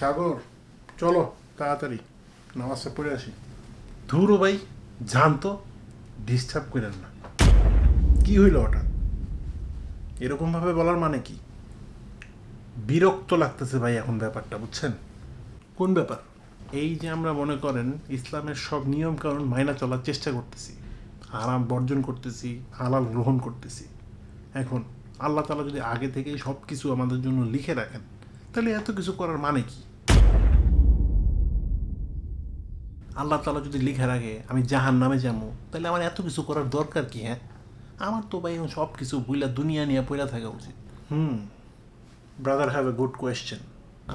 সাগর চলো তাড়াতাড়ি নামাজটা পড়ে আসি। ধুরো ভাই জানতো ডিস্টার্ব করেন না। কি হইল হঠাৎ? এরকমভাবে বলার মানে কি? বিরক্ত লাগতেছে ভাই এখন ব্যাপারটা বুঝছেন? কোন ব্যাপার? এই যে আমরা মনে করেন ইসলামের সব নিয়ম কানুন মাইনা চলার চেষ্টা করতেছি আরাম বর্জন করতেছি হালাল গ্রহণ করতেছি। এখন আল্লাহ তালা যদি আগে থেকেই সব কিছু আমাদের জন্য লিখে রাখেন তাহলে এত কিছু করার মানে কি? আল্লাহ তালা যদি লিখে রাখে, আমি জাহান নামে যাব, তাহলে আমার এত কিছু করার দরকার কি হ্যাঁ? আমার তো ভাই সব কিছু বুইলা দুনিয়া নিয়ে পয়লা থাকা উচিত। হুম। Brother have a good question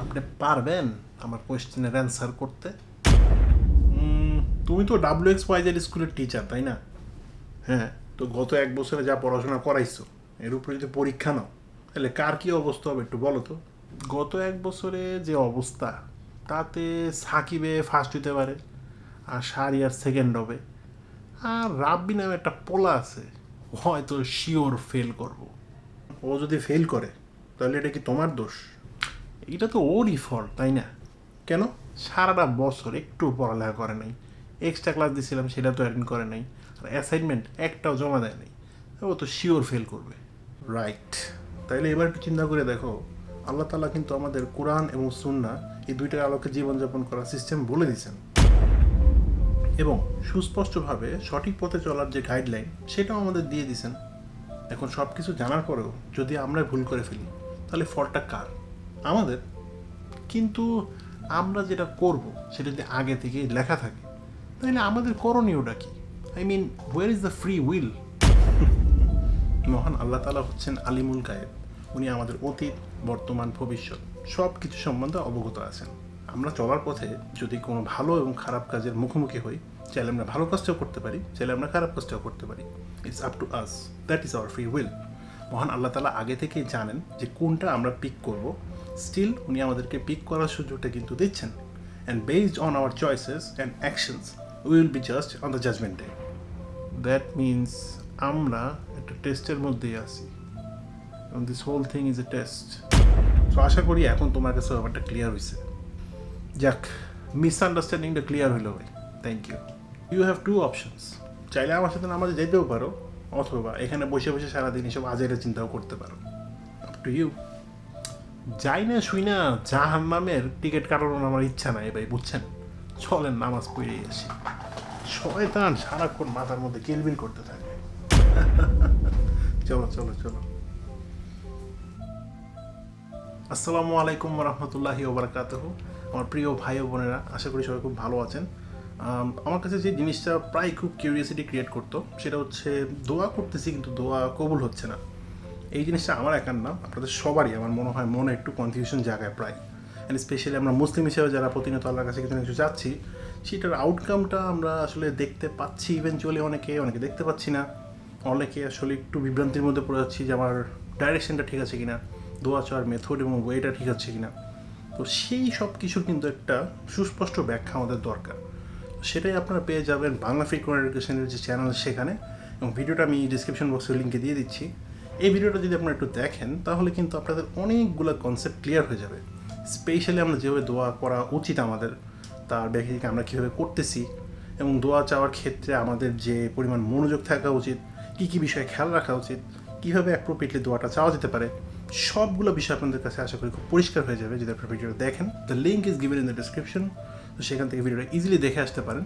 আপনি পারবেন আমার কোয়েশ্চেনের অ্যান্সার করতে? তুমি তো ডাব্লিউ এক্স ওয়াইজের স্কুলের টিচার তাই না? হ্যাঁ তো গত এক বছরে যা পড়াশোনা করাইছো, এর উপরে যদি পরীক্ষা নাও, তাহলে কার কি অবস্থা হবে একটু বলো তো? গত এক বছরে যে অবস্থা, তাতে সাকিবে ফার্স্ট হতে পারে, আর সারিয়ার সেকেন্ড হবে। আর রাব্বি নামে একটা পোলা আছে, হয়তো শিওর ফেল করব। ও যদি ফেল করে, তাহলে এটা কি তোমার দোষ? এটা তো ওরই ফল্ট তাই না? কেন? সারাটা বছর একটু পড়ালেখা করে নাই। এক্সট্রা ক্লাস দিয়েছিলাম সেটা তো অ্যাটেন্ড করে নাই। আর অ্যাসাইনমেন্ট একটাও জমা দেয় নাই। ও তো শিওর ফেল করবে। রাইট তাইলে এবার একটু চিন্তা করে দেখো আল্লাহ তালা কিন্তু আমাদের কোরআন এবং সুন্না এই দুইটার আলোকে জীবনযাপন করার সিস্টেম বলে দিয়েছেন। এবং সুস্পষ্টভাবে সঠিক পথে চলার যে গাইডলাইন সেটাও আমাদের দিয়ে দিয়েছেন। এখন সব কিছু জানার পরেও যদি আমরা ভুল করে ফেলি, তাহলে ফলটা কার? আমাদের। কিন্তু আমরা যেটা করব, সেটা যদি আগে থেকে লেখা থাকে, তাহলে আমাদের করণীয়টা কি? I mean where is the free will মহান আল্লাহ তালা হচ্ছেন আলিমুল গায়েব। উনি আমাদের অতীত বর্তমান ভবিষ্যৎ সব কিছু সম্বন্ধে অবগত আছেন। আমরা চলার পথে যদি কোনো ভালো এবং খারাপ কাজের মুখোমুখি হই, চাইলে আমরা ভালো কাজটাও করতে পারি, চাইলে আমরা খারাপ কাজটাও করতে পারি। It's up to us that is our free will মহান আল্লাহ তালা আগে থেকেই জানেন যে কোনটা আমরা পিক করব। স্টিল উনি আমাদেরকে পিক করার সুযোগটা কিন্তু দিচ্ছেন। And based on our choices and actions we will be just on the judgement day that means আমরা একটা টেস্টের মধ্যেই আছি। এবং this whole thing is a test so আশা করি এখন তোমার কাছে ব্যাপারটা ক্লিয়ার হয়েছে যাক মিসআন্ডারস্ট্যান্ডিংটা ক্লিয়ার হইল ভাই। Thank you you have two options চাইলে আমার সাথে নামাজে যেতেও পারো, অথবা এখানে বসে বসে সারাদিন এসব আজের চিন্তাও করতে পারো। আপ টু ইউ যাই না শুই না জাহান নামের টিকিট কাটানোর আমার ইচ্ছা নাই ভাই, বুঝছেন? চলেন, নামাজ পড়ে আসি। শয়তান সারাক্ষণ মাথার মধ্যে কিলবিল করতে থাকে। চলো চলো চলো। আসসালামু আলাইকুম রহমতুল্লাহি ওবরাকাতহ। আমার প্রিয় ভাই ও বোনেরা, আশা করি সবাই খুব ভালো আছেন। আমার কাছে যে জিনিসটা প্রায় খুব কিউরিয়াসিটি ক্রিয়েট করতো, সেটা হচ্ছে দোয়া করতেছি কিন্তু দোয়া কবুল হচ্ছে না। এই জিনিসটা আমার একার না, আপনাদের সবারই আমার মনে হয় মনে একটু কনফিউশন জায়গায় প্রায়। অ্যান্ড স্পেশালি আমরা মুসলিম হিসেবে যারা প্রতিনিয়ত আল্লাহর কাছে কিছু না কিছু যাচ্ছি সেটার আউটকামটা আমরা আসলে দেখতে পাচ্ছি ইভেনচুয়ালি অনেকে অনেকে দেখতে পাচ্ছি না। অনেকে আসলে একটু বিভ্রান্তির মধ্যে পড়ে যাচ্ছি যে আমার ডাইরেকশনটা ঠিক আছে কিনা। দোয়া চাওয়ার মেথড এবং ওয়েটা ঠিক আছে কিনা। তো সেই সব কিছুর কিন্তু একটা সুস্পষ্ট ব্যাখ্যা আমাদের দরকার। সেটাই আপনারা পেয়ে যাবেন বাংলা ফ্রিকোয়েন্ট এডুকেশনের যে চ্যানেল সেখানে এবং ভিডিওটা আমি ডিসক্রিপশন বক্সের লিঙ্কে দিয়ে দিচ্ছি। এই ভিডিওটা যদি আপনারা একটু দেখেন, তাহলে কিন্তু আপনাদের অনেকগুলো কনসেপ্ট ক্লিয়ার হয়ে যাবে। স্পেশালি আমরা যেভাবে দোয়া করা উচিত আমাদের, তার ব্যাখ্যাকে আমরা কীভাবে করতেছি এবং দোয়া চাওয়ার ক্ষেত্রে আমাদের যে পরিমাণ মনোযোগ থাকা উচিত, কী কী বিষয়ে খেয়াল রাখা উচিত, কীভাবে অ্যাপ্রোপ্রিয়েটলি দোয়াটা চাওয়া যেতে পারে সবগুলো বিষয় আপনাদের কাছে আশা করি খুব পরিষ্কার হয়ে যাবে। যদি আপনারা ভিডিওটা দেখেন the link is given in the description তো সেখান থেকে ভিডিওটা ইজিলি দেখে আসতে পারেন।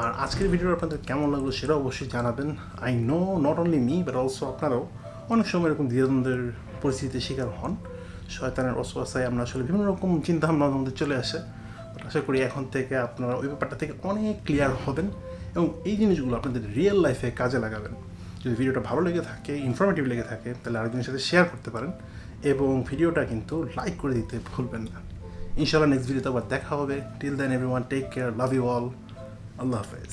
আর আজকের ভিডিওটা আপনাদের কেমন লাগল সেটা অবশ্যই জানাবেন। I know not only me but also আপনারাও অনেক সময় এরকম দ্বিধাদ্বন্দ্বের পরিস্থিতির শিকার হন। শয়তানের অসুয়াশায় আমরা আসলে বিভিন্ন রকম চিন্তাভাবনা আমাদের চলে আসে। আশা করি এখন থেকে আপনারা ওই ব্যাপারটা থেকে অনেক ক্লিয়ার হবেন এবং এই জিনিসগুলো আপনাদের রিয়েল লাইফে কাজে লাগাবেন। যদি ভিডিওটা ভালো লেগে থাকে ইনফরমেটিভ লেগে থাকে, তাহলে আরেকজনের সাথে শেয়ার করতে পারেন এবং ভিডিওটা কিন্তু লাইক করে দিতে ভুলবেন না। ইনশাআল্লাহ নেক্সট ভিডিওতে আবার দেখা হবে। Till then everyone take care love you all Allah হাফেজ।